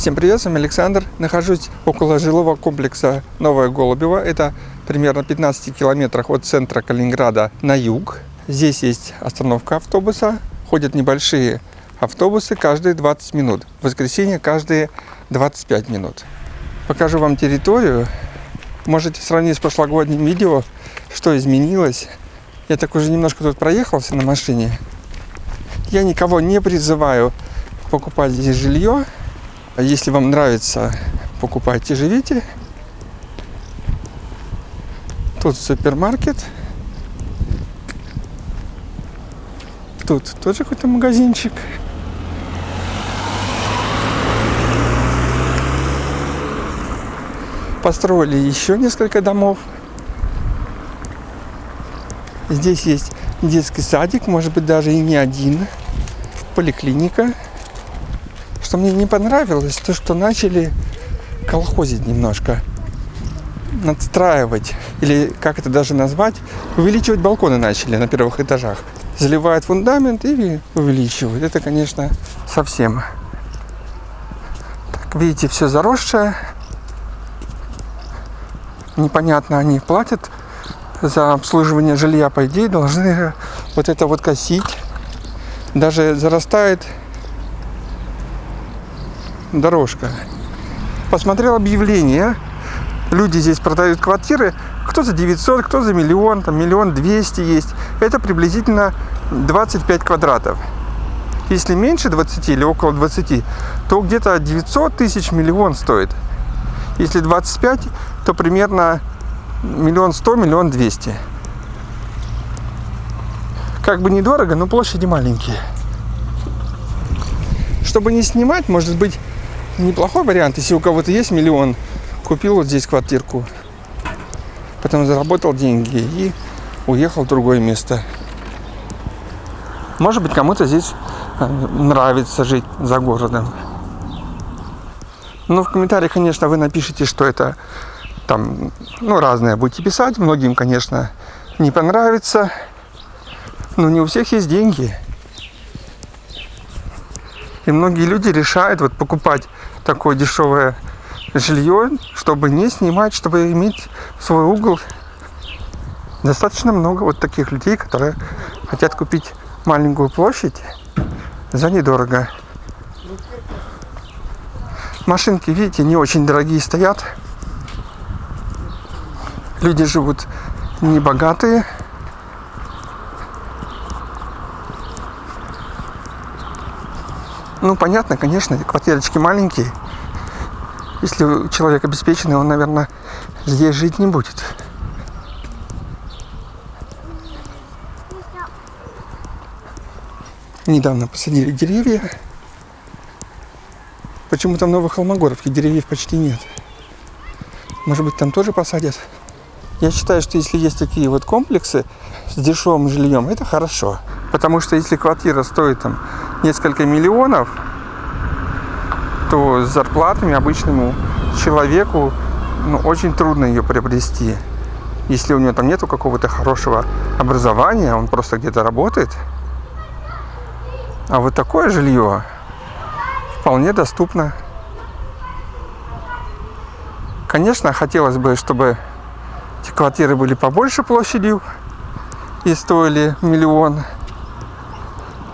Всем привет, с вами Александр. Нахожусь около жилого комплекса Новое Голубево. Это примерно 15 километрах от центра Калининграда на юг. Здесь есть остановка автобуса. Ходят небольшие автобусы каждые 20 минут. В воскресенье каждые 25 минут. Покажу вам территорию. Можете сравнить с прошлогодним видео, что изменилось. Я так уже немножко тут проехался на машине. Я никого не призываю покупать здесь жилье. А если вам нравится, покупайте, живите. Тут супермаркет. Тут тоже какой-то магазинчик. Построили еще несколько домов. Здесь есть детский садик, может быть даже и не один. Поликлиника. Что мне не понравилось, то что начали колхозить немножко. Надстраивать, или как это даже назвать, увеличивать балконы начали на первых этажах. Заливают фундамент и увеличивают. Это, конечно, совсем. Так, видите, все заросшее. Непонятно, они платят за обслуживание жилья, по идее, должны вот это вот косить. Даже зарастает дорожка. Посмотрел объявление. Люди здесь продают квартиры. Кто за 900, кто за миллион, там миллион двести есть. Это приблизительно 25 квадратов. Если меньше 20 или около 20, то где-то 900 тысяч миллион стоит. Если 25, то примерно миллион сто, миллион двести. Как бы недорого, но площади маленькие. Чтобы не снимать, может быть, неплохой вариант, если у кого-то есть миллион, купил вот здесь квартирку, потом заработал деньги и уехал в другое место. Может быть, кому-то здесь э, нравится жить за городом. Ну, в комментариях, конечно, вы напишите, что это там, ну, разное будете писать. Многим, конечно, не понравится. Но не у всех есть деньги. И многие люди решают вот покупать такое дешевое жилье, чтобы не снимать, чтобы иметь свой угол. Достаточно много вот таких людей, которые хотят купить маленькую площадь за недорого. Машинки, видите, не очень дорогие стоят. Люди живут не богатые. Ну, понятно, конечно, квартирочки маленькие. Если человек обеспеченный, он, наверное, здесь жить не будет. Недавно посадили деревья. Почему-то в Новой Холмогоровке деревьев почти нет. Может быть, там тоже посадят. Я считаю, что если есть такие вот комплексы с дешевым жильем, это хорошо. Потому что если квартира стоит там несколько миллионов, то с зарплатами обычному человеку ну, очень трудно ее приобрести. Если у него там нету какого-то хорошего образования, он просто где-то работает. А вот такое жилье вполне доступно. Конечно, хотелось бы, чтобы эти квартиры были побольше площадью и стоили миллион.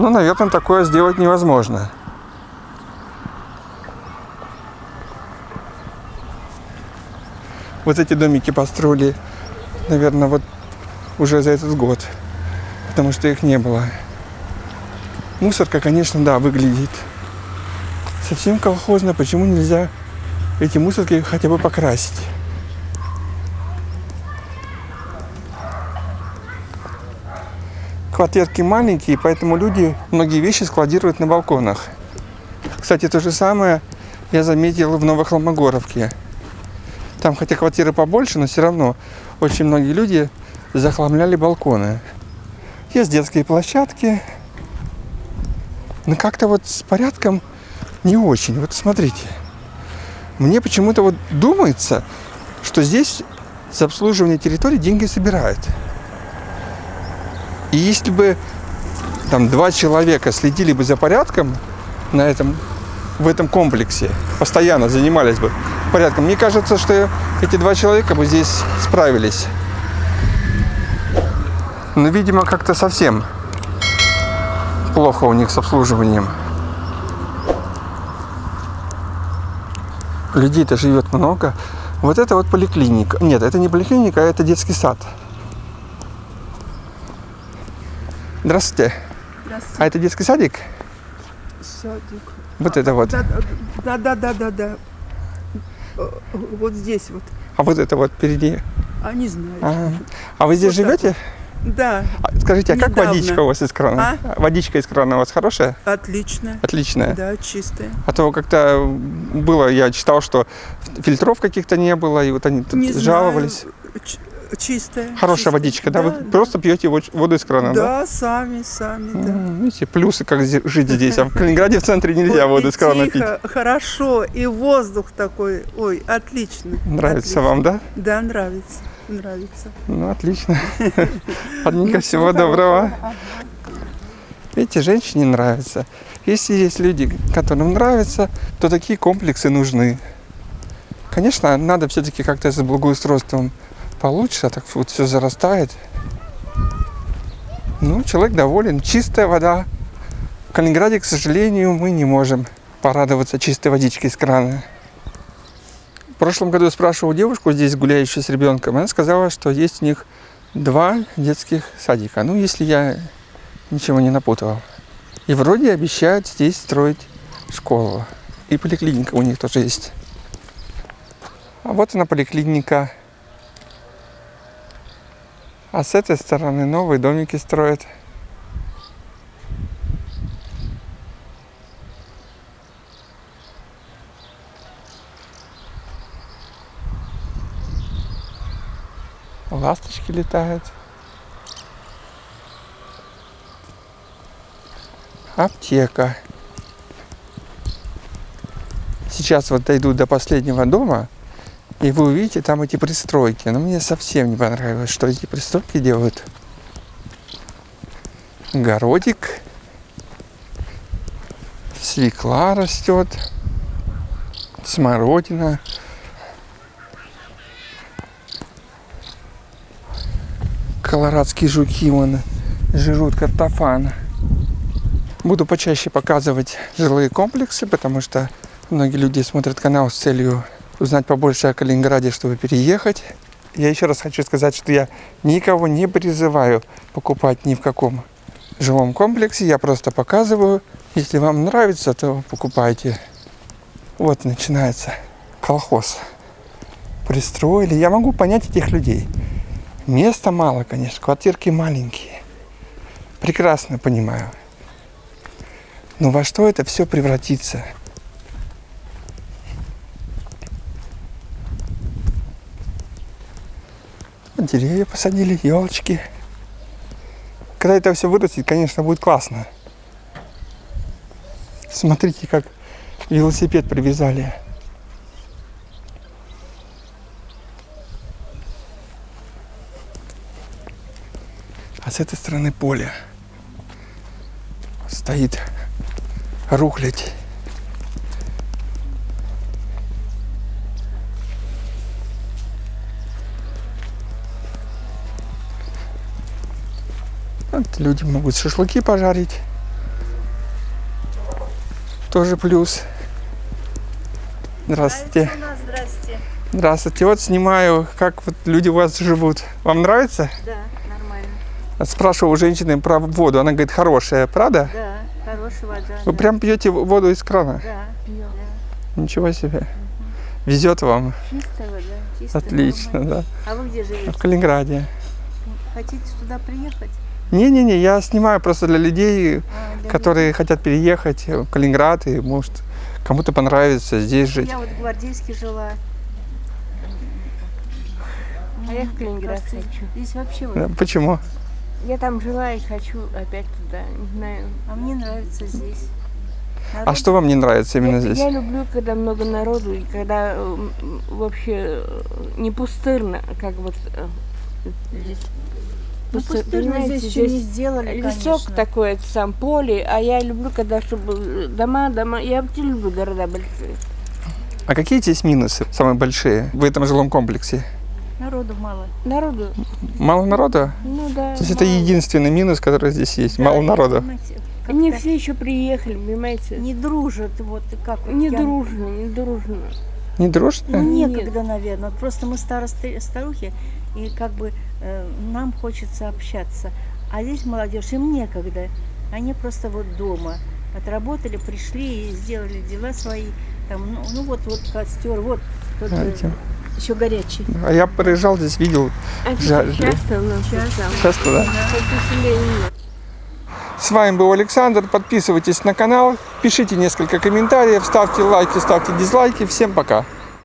Но, наверное, такое сделать невозможно. Вот эти домики построили, наверное, вот уже за этот год, потому что их не было. Мусорка, конечно, да, выглядит совсем колхозно. Почему нельзя эти мусорки хотя бы покрасить? Квартирки маленькие, поэтому люди многие вещи складируют на балконах. Кстати, то же самое я заметил в Новохолмогоровке. Там хотя квартиры побольше, но все равно очень многие люди захламляли балконы. Есть детские площадки. Но как-то вот с порядком не очень. Вот смотрите. Мне почему-то вот думается, что здесь с обслуживания территории деньги собирают. И если бы там два человека следили бы за порядком на этом в этом комплексе, постоянно занимались бы порядком. Мне кажется, что эти два человека бы здесь справились. Но, видимо, как-то совсем плохо у них с обслуживанием. Людей-то живет много. Вот это вот поликлиника. Нет, это не поликлиника, а это детский сад. Здравствуйте. Здравствуйте. А это детский садик? Садик. Вот это вот. Да, да, да, да, да, да. Э, Вот здесь вот. А вот это вот впереди. А не знаю. А, а вы здесь Вот живете? Да, А, Скажите, а как Недавно. водичка у вас из крана? Водичка из крана у вас хорошая? отлично. Отличная. Да, чистая. А то как-то было, я читал, что фильтров каких-то не было, и вот они тут Не жаловались. Чистая. Хорошая чистая. водичка, да? Вы просто пьете воду из крана, да? Да, сами, сами, да. Видите, плюсы, как жить здесь. А в Калининграде в центре нельзя воду из крана пить. хорошо, и воздух такой, ой, отлично. Нравится вам, да? Да, нравится, нравится. Ну, отлично. Ладненько, Ну, всего доброго. Видите, женщине нравится. Если есть люди, которым нравится, то такие комплексы нужны. Конечно, надо все-таки как-то с благоустройством получше, а так вот все зарастает. Ну, человек доволен. Чистая вода. В Калининграде, к сожалению, мы не можем порадоваться чистой водичкой из крана. В прошлом году я спрашивал девушку здесь, гуляющую с ребенком, она сказала, что есть у них два детских садика. Ну, если я ничего не напутал. И вроде обещают здесь строить школу. И поликлиника у них тоже есть. А вот она поликлиника. А с этой стороны новые домики строят. Ласточки летают. Аптека. Сейчас вот дойду до последнего дома, и вы увидите там эти пристройки. Но мне совсем не понравилось, что эти пристройки делают. Городик. Свекла растет. Смородина. Колорадские жуки вон жрут картофан. Буду почаще показывать жилые комплексы, потому что многие люди смотрят канал с целью узнать побольше о Калининграде, чтобы переехать. Я еще раз хочу сказать, что я никого не призываю покупать ни в каком жилом комплексе. Я просто показываю. Если вам нравится, то покупайте. Вот начинается колхоз. Пристроили. Я могу понять этих людей. Места мало, конечно, квартирки маленькие. Прекрасно понимаю. Но во что это все превратится? Деревья посадили, елочки. Когда это все вырастет, конечно, будет классно. Смотрите, как велосипед привязали. А с этой стороны поле. Стоит рухлядь. Люди могут шашлыки пожарить. Тоже плюс. Здравствуйте. Здрасте. Здравствуйте. Вот снимаю, как вот люди у вас живут. Вам нравится? Да, нормально. Спрашивал у женщины про воду. Она говорит, хорошая, правда? Да, хорошая вода. Вы да. прям пьете воду из крана? Да, пьем. Да. Ничего себе. Везет вам. Чистая вода, чистая. Отлично, нормально. да. А вы где В живете? Калининграде. Хотите сюда приехать? Не-не-не, я снимаю просто для людей, А, для которые хотят переехать в Калининград и, может, кому-то понравится здесь людей. жить. Я вот в Гвардейске жила. А я в Калининград хочу. Здесь вообще вот... Да, Почему? Я там жила и хочу опять туда, не знаю. А мне нравится здесь. А Народ что вам не нравится именно я, здесь? я люблю, когда много народу и когда м, вообще э, не пустырно, как вот э, здесь. Ну, понимаете, здесь еще не здесь сделали, лесок конечно. такой, это сам поле, а я люблю, когда чтобы дома, дома. Я вообще люблю города большие. А какие здесь минусы самые большие в этом жилом комплексе? Народу мало. Народу, Мало народа? ну да. То есть это мало. единственный минус, который здесь есть. Да, Мало народа. как-то все еще приехали, понимаете? не дружат, вот и как. вот Не я- дружно, не дружно. Не Ну, дружно? Нет. некогда, наверное. Вот Просто мы старосты, старухи, и как бы э, нам хочется общаться. А здесь молодежь, им некогда. Они просто вот дома отработали, пришли и сделали дела свои. Там, ну, ну вот, вот костер, вот тот, э, Знаете. еще горячий. А я проезжал здесь, видел А часто у нас Часто. да? С вами был Александр. Подписывайтесь на канал, пишите несколько комментариев, ставьте лайки, ставьте дизлайки. Всем пока.